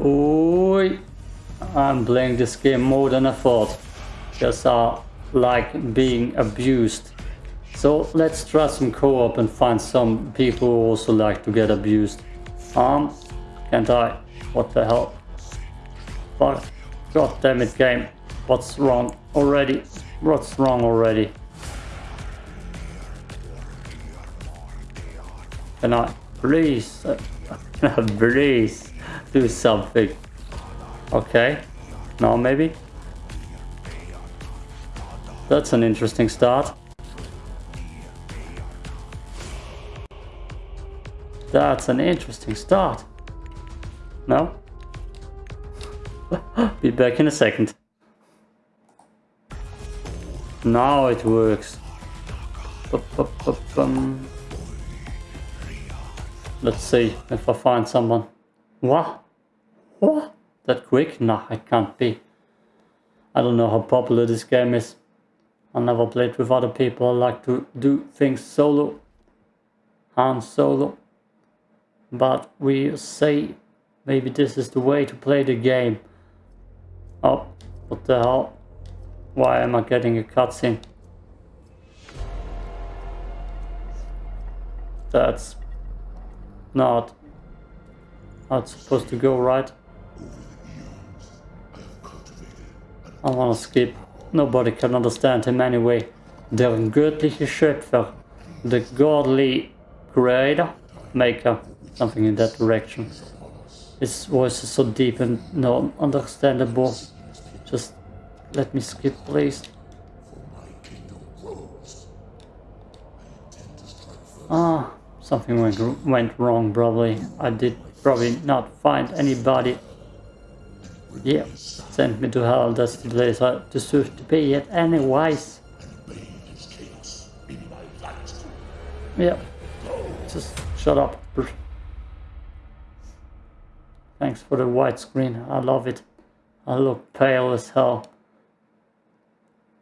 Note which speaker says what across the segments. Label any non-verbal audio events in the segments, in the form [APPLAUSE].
Speaker 1: Oi! I'm playing this game more than I thought. Just I like being abused. So let's try some co-op and find some people who also like to get abused. Um, can't I? What the hell? Fuck. God damn it game. What's wrong already? What's wrong already? Can I please, uh, [LAUGHS] please do something? Okay, now maybe? That's an interesting start. That's an interesting start. No? [LAUGHS] Be back in a second. Now it works. Let's see if I find someone. What? What? That quick? Nah, I can't be. I don't know how popular this game is. I never played with other people. I like to do things solo. Han solo. But we say maybe this is the way to play the game. Oh, what the hell? Why am I getting a cutscene? That's not how it's supposed to go, right? I wanna skip. Nobody can understand him anyway. Der göttliche Schöpfer. The godly creator. Maker. Something in that direction. His voice is so deep and not understandable. Just let me skip, please. Ah, something went, went wrong, probably. I did probably not find anybody. Yeah, send me to hell, that's the place I deserve to be at anyways. Yeah, just shut up. Thanks for the white screen, I love it. I look pale as hell.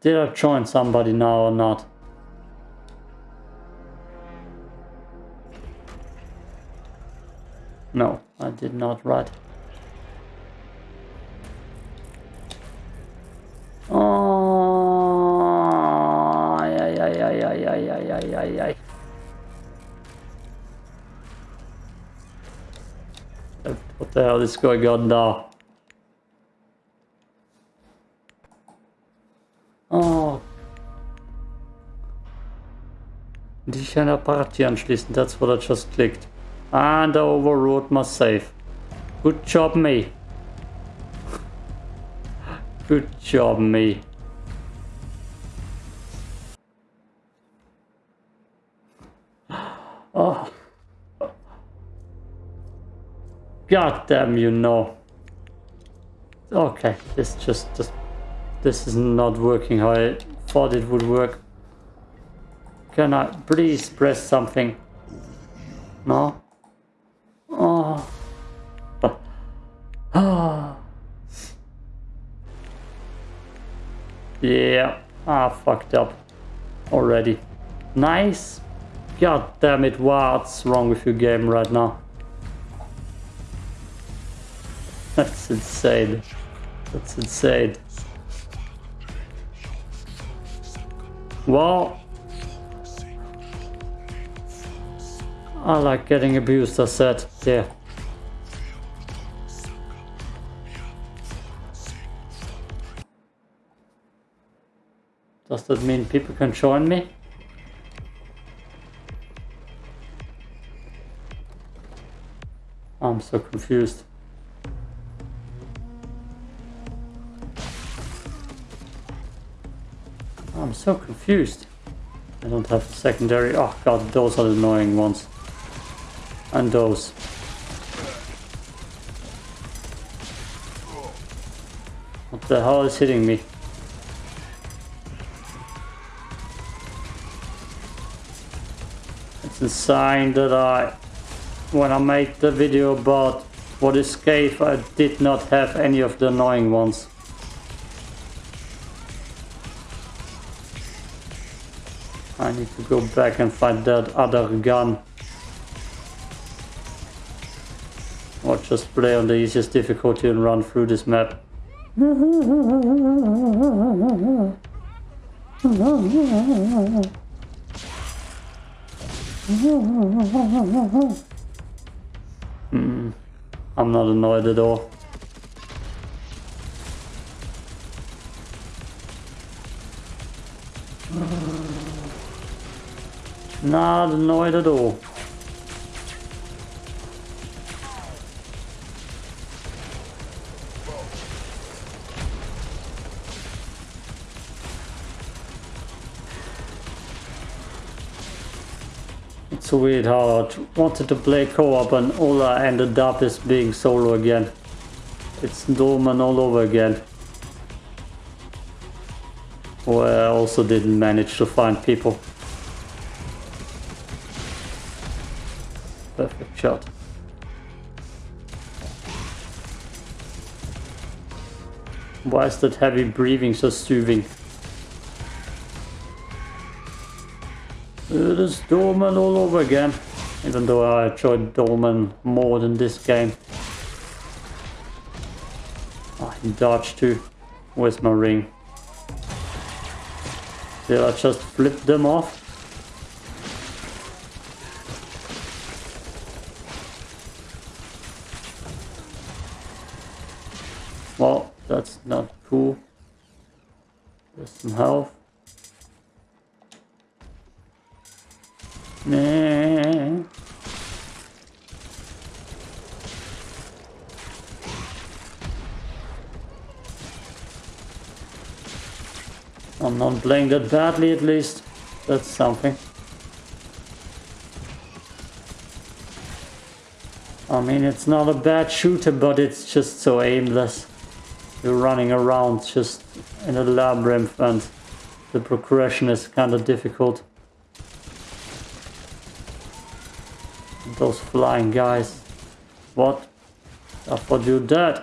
Speaker 1: Did I join somebody now or not? No, I did not, right. Oh. What the hell is going on now? Oh. Einer Party anschließen, that's what I just clicked. And I overrode my save. Good job me. Good job me. Oh. God damn you know. Okay, this just just this is not working how I thought it would work. Can I please press something? No? Yeah, I fucked up already. Nice. God damn it, what's wrong with your game right now? That's insane. That's insane. Well, I like getting abused, I said, yeah. Does that mean people can join me? I'm so confused. I'm so confused. I don't have secondary. Oh god, those are the annoying ones. And those. What the hell is hitting me? A sign that I, when I made the video about what is cave, I did not have any of the annoying ones. I need to go back and find that other gun. Or just play on the easiest difficulty and run through this map. [LAUGHS] Hmm. I'm not annoyed at all. Not annoyed at all. I wanted to play co-op and all I ended up is being solo again. It's Dolmen all over again. Where I also didn't manage to find people. Perfect shot. Why is that heavy breathing so soothing? It is Dolmen all over again. Even though I enjoyed Dolmen more than this game. Oh, he dodged too. Where's my ring? Did I just flip them off? Well, that's not cool. There's some health. I'm not playing that badly at least. That's something. I mean, it's not a bad shooter, but it's just so aimless. You're running around just in a labyrinth and the progression is kind of difficult. Those flying guys. What? I thought you dead.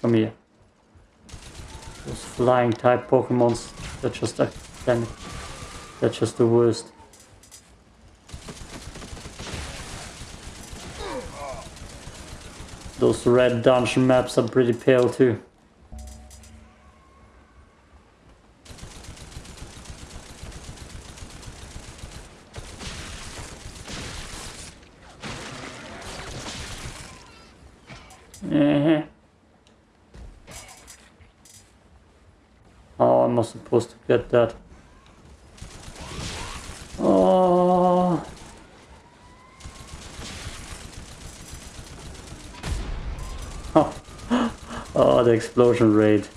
Speaker 1: Come here. Those flying type Pokemons. They're just academic. They're just the worst. Those red dungeon maps are pretty pale too. Get that? Oh. [GASPS] Oh, the explosion rate.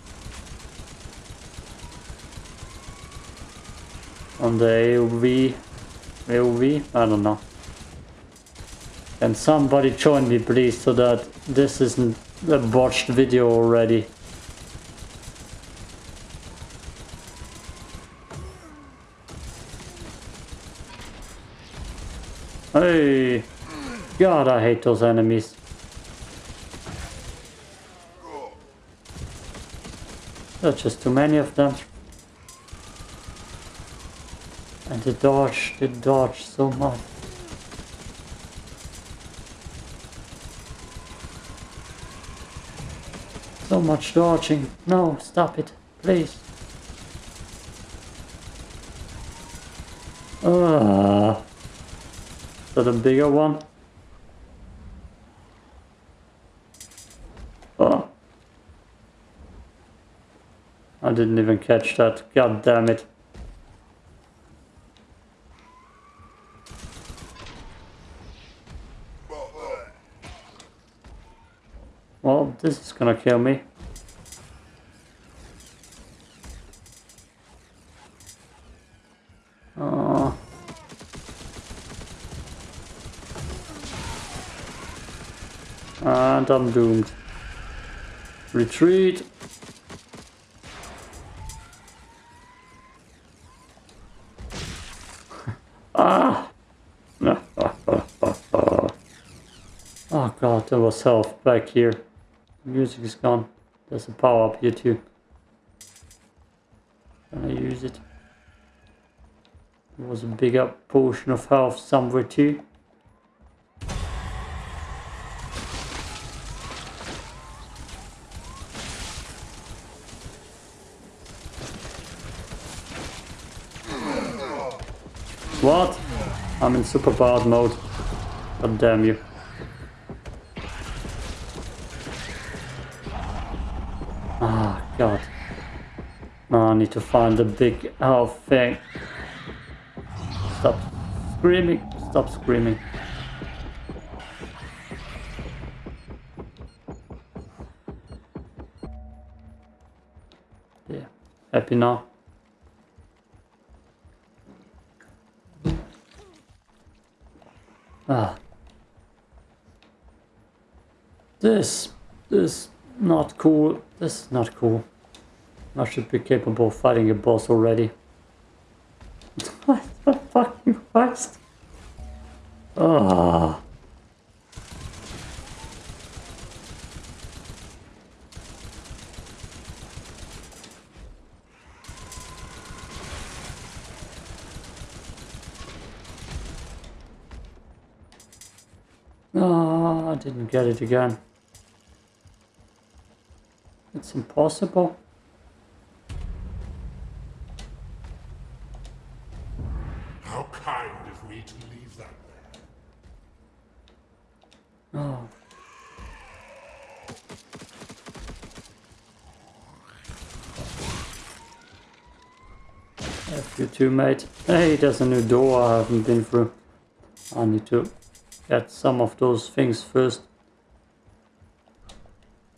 Speaker 1: On the AOV, AOV, I don't know. Can somebody join me please so that this isn't a botched video already. Hey! God, I hate those enemies. There's just too many of them. And they dodge, they dodge so much. So much dodging. No, stop it, please. Ah. That a bigger one? Oh. I didn't even catch that. God damn it. Well, this is gonna kill me. Oh. And I'm doomed. Retreat. [LAUGHS] Ah! Ah, ah, ah! oh god, there was health back here. The music is gone. There's a power up here too. Can I use it? There was a bigger potion of health somewhere too. What? I'm in super powered mode. God damn you. Ah, God. Now I need to find the big elf thing. Stop screaming. Stop screaming. Yeah. Happy now? This, is not cool. This is not cool. I should be capable of fighting a boss already. [LAUGHS] what the fucking Christ? Ah. Ah, I didn't get it again. It's impossible.
Speaker 2: How kind of me to leave that there.
Speaker 1: Oh. F you too, mate. Hey, there's a new door I haven't been through. I need to get some of those things first.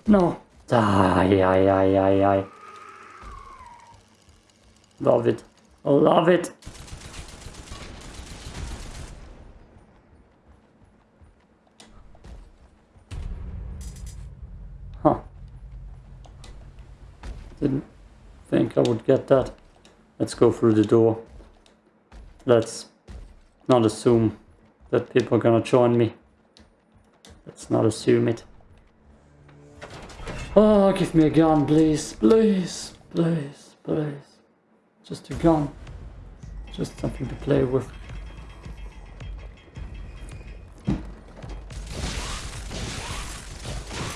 Speaker 1: No. Ay, ay, ay, ay, ay. Love it. Love it. Huh. Didn't think I would get that. Let's go through the door. Let's not assume that people are gonna join me. Let's not assume it. Oh, give me a gun, please, please, please, please. Just a gun. Just something to play with.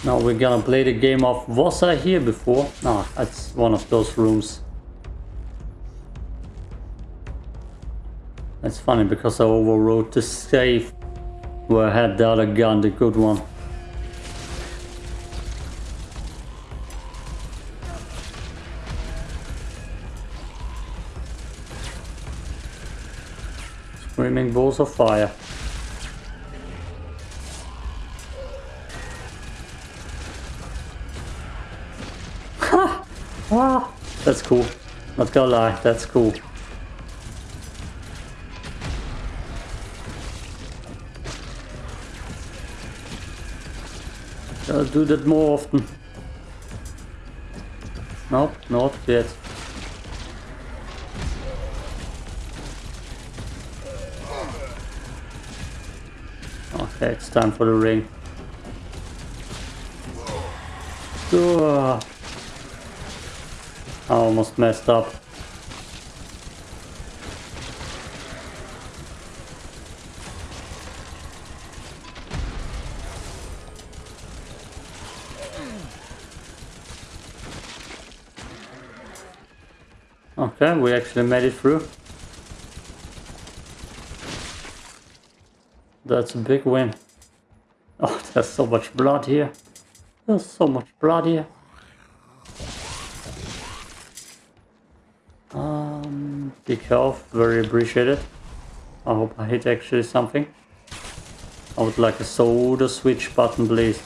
Speaker 1: Now we're gonna play the game of Was I here before? No, that's one of those rooms. That's funny because I overrode the save where I had the other gun, the good one. Balls of fire. Ha! Ah, that's cool. Not gonna lie, that's cool. I'll do that more often. Nope, not yet. It's time for the ring. Ugh. I almost messed up. Okay, we actually made it through. That's a big win. Oh, [LAUGHS] there's so much blood here. There's so much blood here. Um, big health, very appreciated. I hope I hit actually something. I would like a soda switch button, please.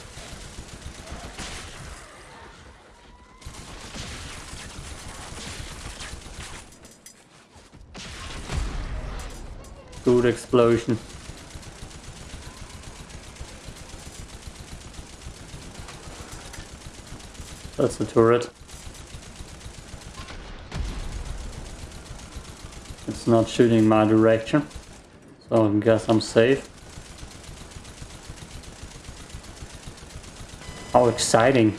Speaker 1: Good explosion. That's the turret. It's not shooting my direction, so I guess I'm safe. How exciting!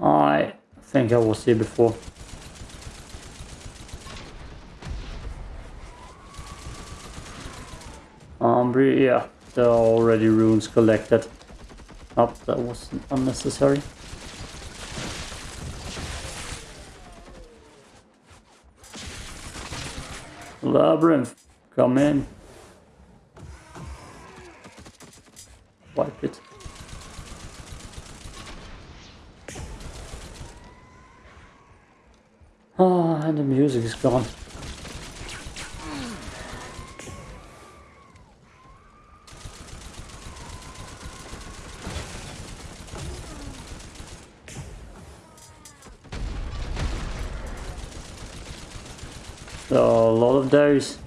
Speaker 1: I think I was here before. there are already runes collected. Up, oh, that was unnecessary. Labyrinth, come in. Wipe it. Ah, oh, and the music is gone. So, a lot of those.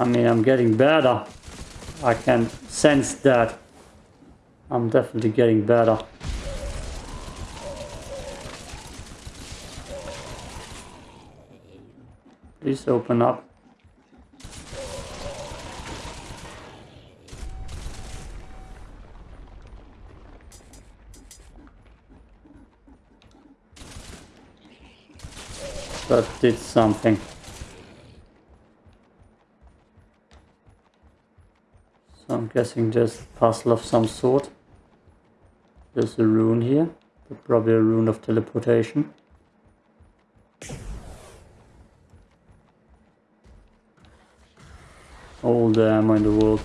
Speaker 1: I mean, I'm getting better. I can sense that. I'm definitely getting better. Please open up. That did something. So I'm guessing just puzzle of some sort. There's a rune here, probably a rune of teleportation. All the uh, ammo in the world.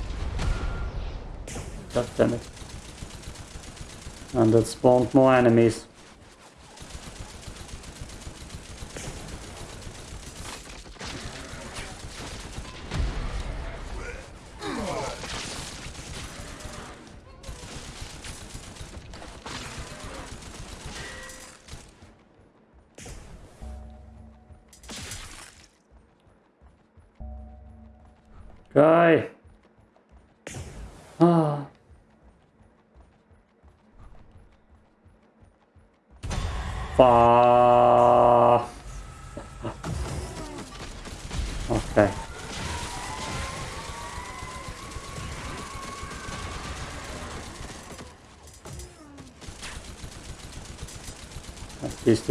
Speaker 1: God damn it. And that spawned more enemies.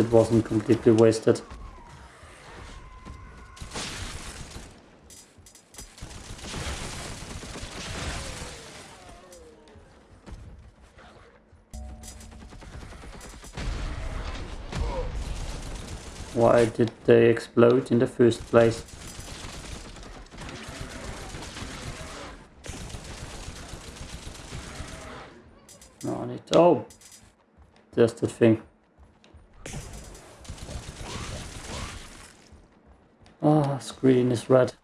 Speaker 1: It wasn't completely wasted. Why did they explode in the first place? No, need. Oh! Just the thing. Screen is red.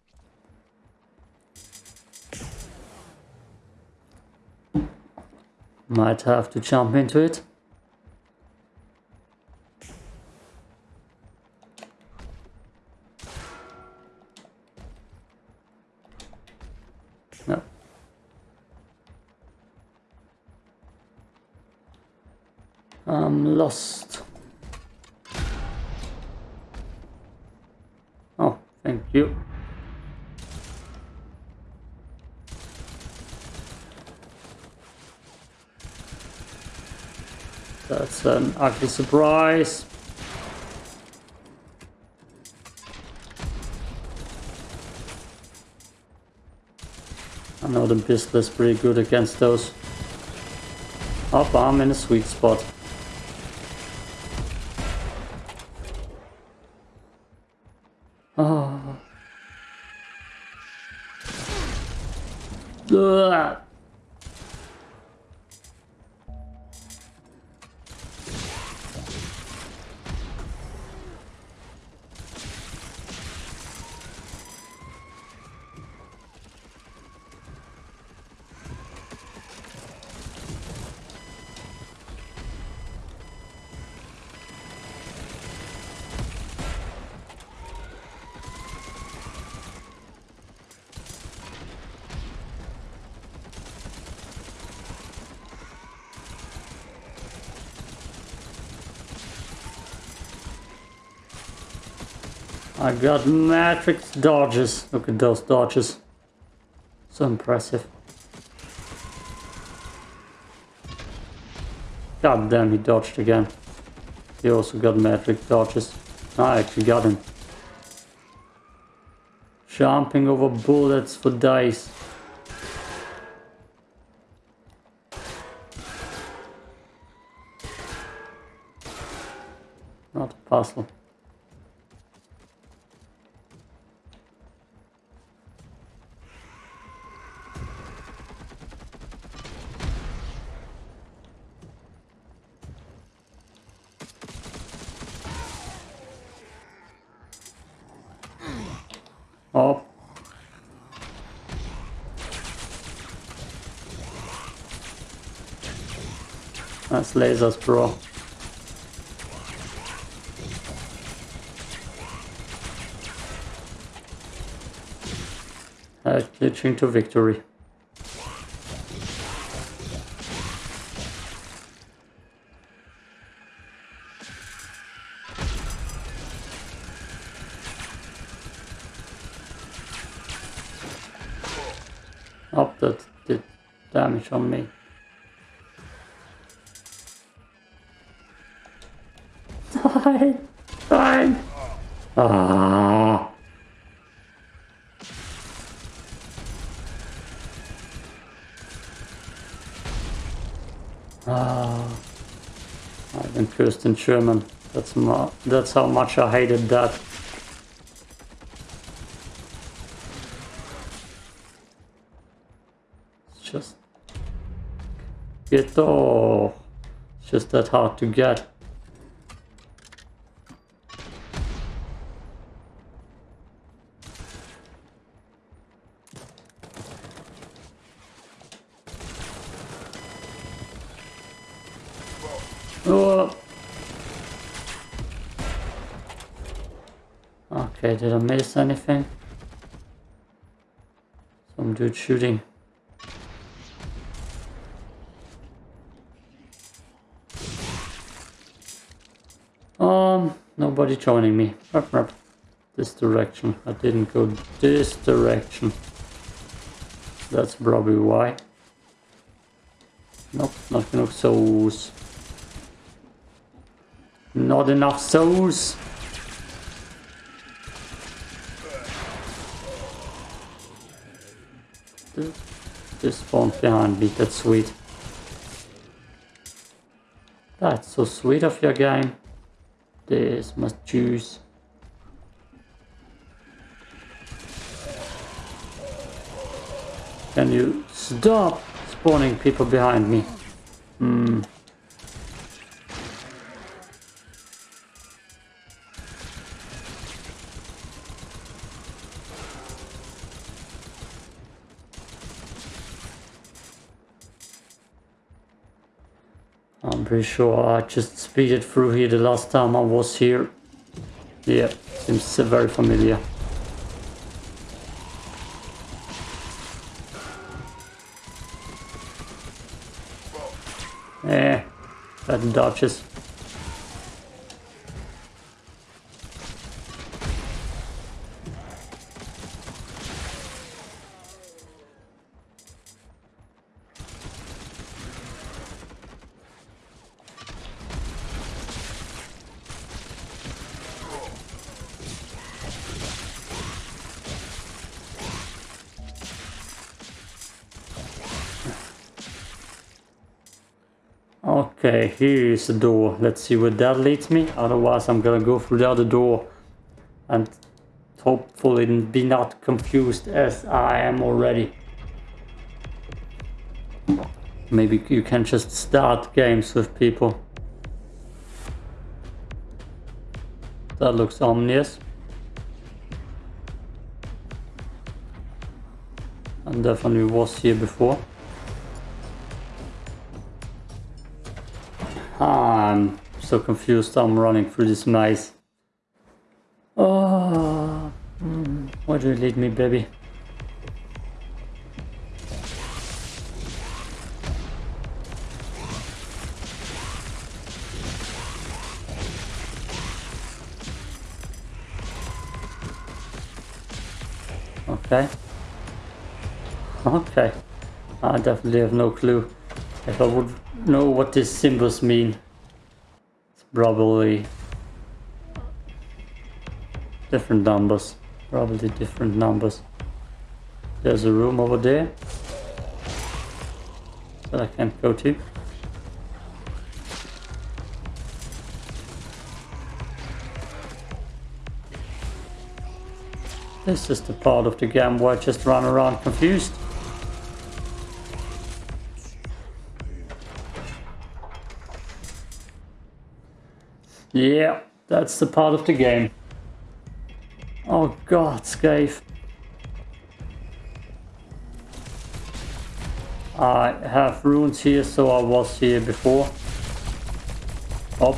Speaker 1: Might have to jump into it. No. I'm lost. Oh, thank you. That's an ugly surprise. I know the pistol is pretty good against those. Up, I'm in a sweet spot. Oh. Ugh. I got matrix dodges. Look at those dodges. So impressive. God damn, he dodged again. He also got matrix dodges. I actually got him. Jumping over bullets for dice. Not a puzzle. Oh. That's lasers, bro. Uh, glitching to victory. Oh, that did damage on me. Ah! Ah! I've been cursed in German. That's that's how much I hated that. It's just get off. It's just that hard to get. Oh. Okay, did I miss anything? Some dude shooting. Um, nobody joining me. Rup, rup. This direction. I didn't go this direction. That's probably why. Nope, not enough souls. Not enough souls. Just spawned behind me, that's sweet. That's so sweet of your game. This must juice. Can you stop spawning people behind me? Hmm. Pretty sure I just speeded through here the last time I was here. Yeah, seems very familiar. Eh, bad dodges. Okay, here is the door. Let's see where that leads me. Otherwise, I'm gonna go through the other door and hopefully be not confused as I am already. Maybe you can just start games with people. That looks ominous. And definitely was here before. I'm so confused. I'm running through this maze. Oh, where do you lead me, baby? Okay. Okay. I definitely have no clue. If I would know what these symbols mean, probably Different numbers. Probably different numbers. There's a room over there. That I can't go to. This is the part of the game where I just run around confused. Yeah, that's the part of the game. Oh god, Scave. I have runes here, so I was here before. Oh.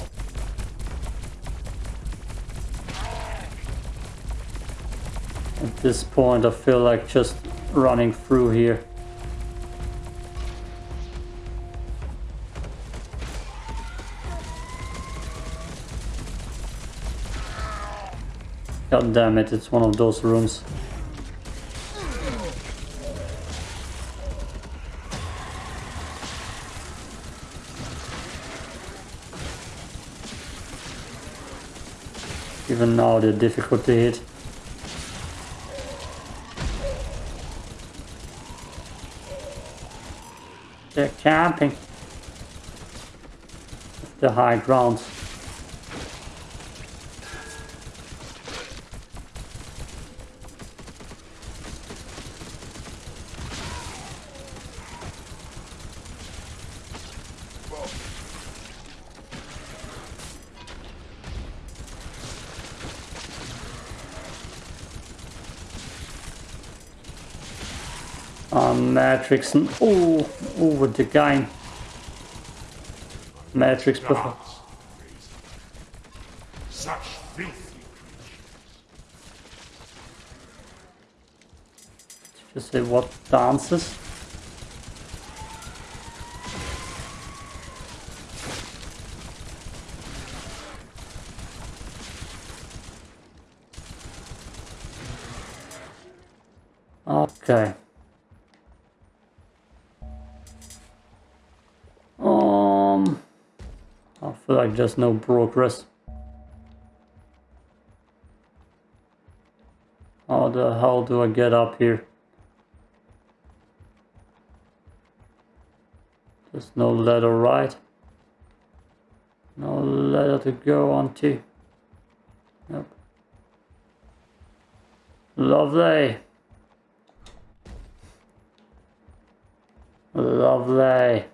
Speaker 1: At this point I feel like just running through here. God damn it, it's one of those rooms. Even now they're difficult to hit. They're camping. The high ground. Um, Matrix and oh, oh, with the game. Matrix before.
Speaker 2: Such filthy creatures.
Speaker 1: Just say what dances. Okay. Feel like there's no progress. How the hell do I get up here? There's no ladder, right? No ladder to go onto. Nope. Lovely. Lovely.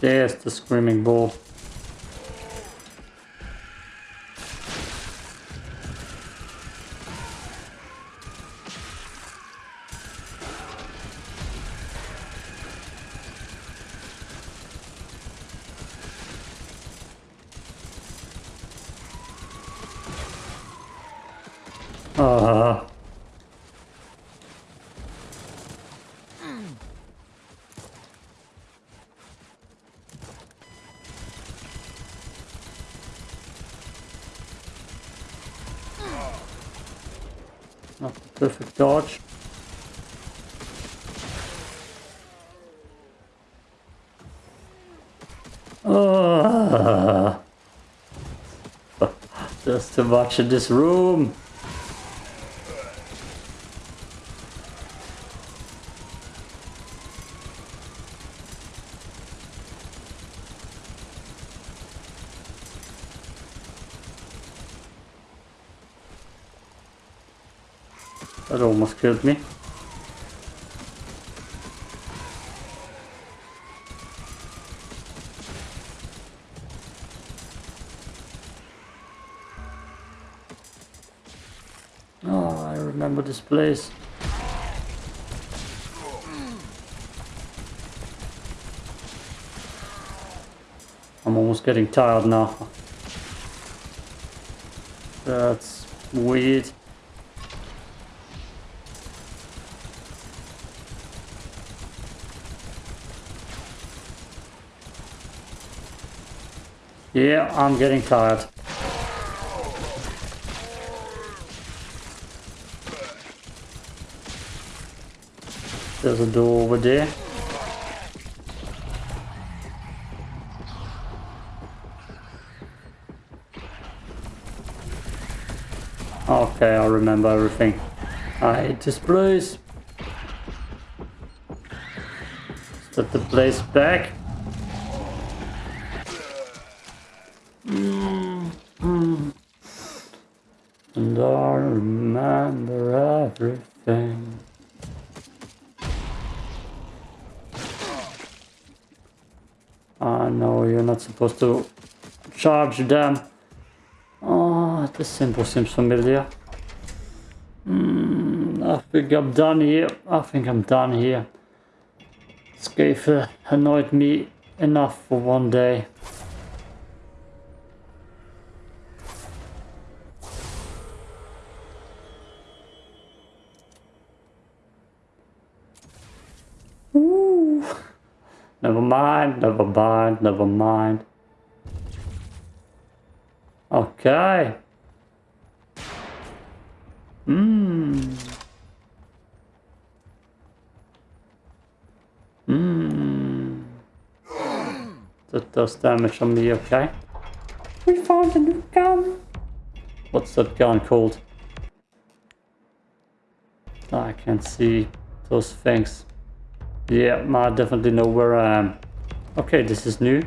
Speaker 1: There's the screaming bull. Uh, not the perfect dodge. Uh, there's too much in this room. That almost killed me. Oh, I remember this place. I'm almost getting tired now. That's weird. Yeah, I'm getting tired. There's a door over there. Okay, I remember everything. I hate this place. Set the place back. Supposed to charge them. Oh, the symbol seems familiar. Mm, I think I'm done here. I think I'm done here. Scathe annoyed me enough for one day. Ooh. Never mind, never mind, never mind. Okay. Mmm. Mmm. That does damage on me, okay? We found a new gun. What's that gun called? I can't see those things. Yeah, I definitely know where I am. Okay, this is new.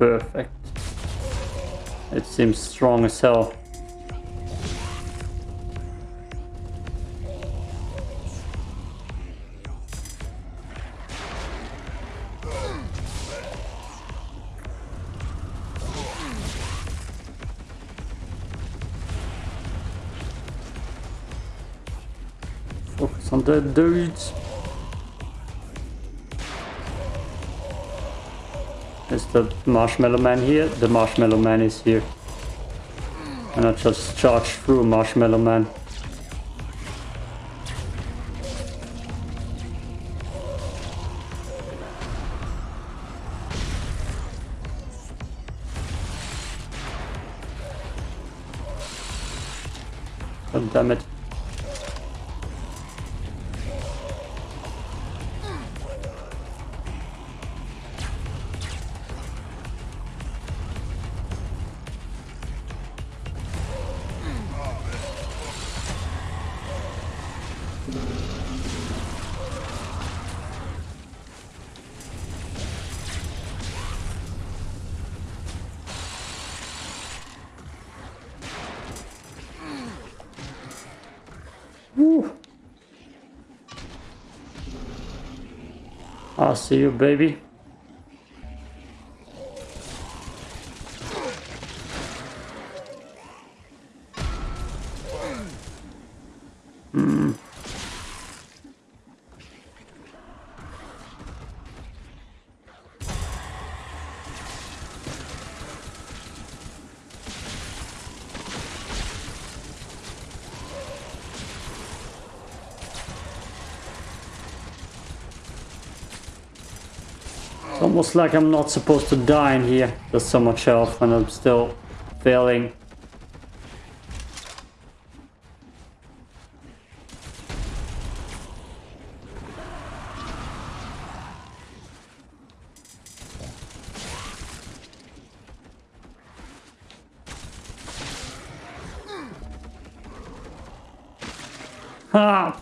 Speaker 1: Perfect. It seems strong as hell. Focus on the dudes. Is the Marshmallow Man here? The Marshmallow Man is here. And I just charged through Marshmallow Man. I'll see you, baby. Almost like I'm not supposed to die in here. There's so much health and I'm still failing. Ha!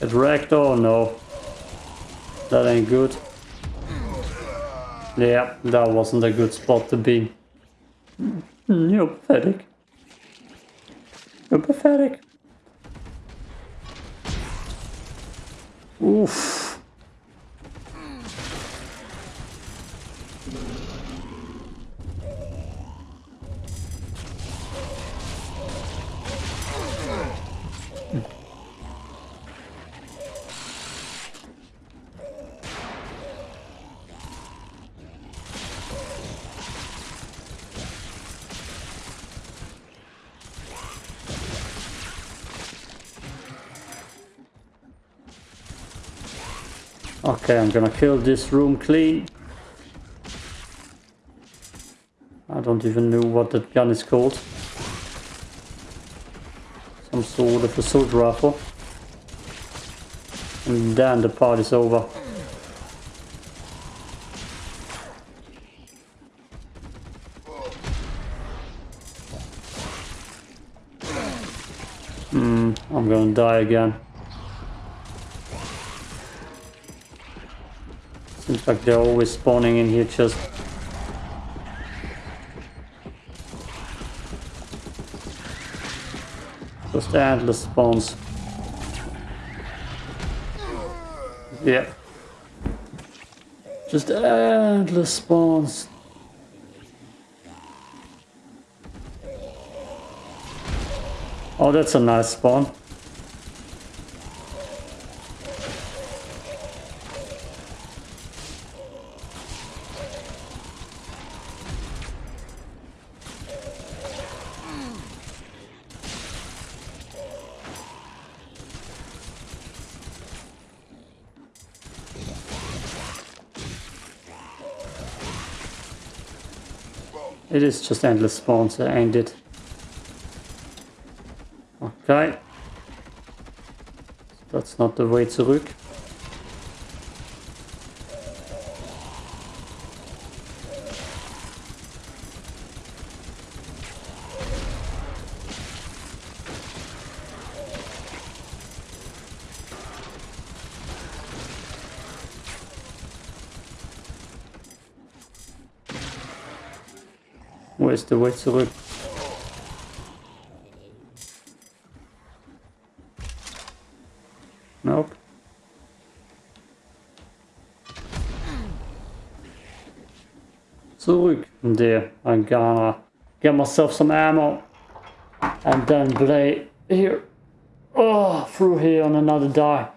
Speaker 1: Get wrecked? Oh no. That ain't good. Yeah, that wasn't a good spot to be. Mm, You're pathetic. You're pathetic. Oof. Okay, I'm gonna kill this room clean. I don't even know what that gun is called. some sort of assault rifle. And then the party's over. Hmm, I'm gonna die again. Like they're always spawning in here just Just endless spawns. Yeah. Just endless spawns. Oh, that's a nice spawn. It is just endless spawns, ain't it? Okay. That's not the way zurück. Wo ist der Weg zurück? Nope. Zurück. There, I'm gonna get myself some ammo and then play here. Oh, through here on another die.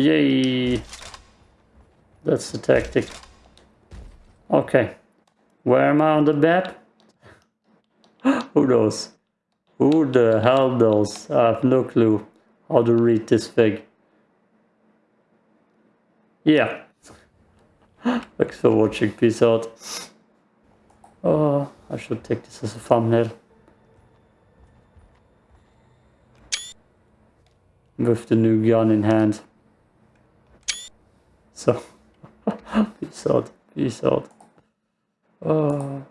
Speaker 1: Yay! That's the tactic. Okay. Where am I on the map? [GASPS] Who knows? Who the hell knows? I have no clue how to read this thing. Yeah. [GASPS] Thanks for watching. Peace out. Oh, I should take this as a thumbnail. With the new gun in hand. So, peace out. Peace out. Oh.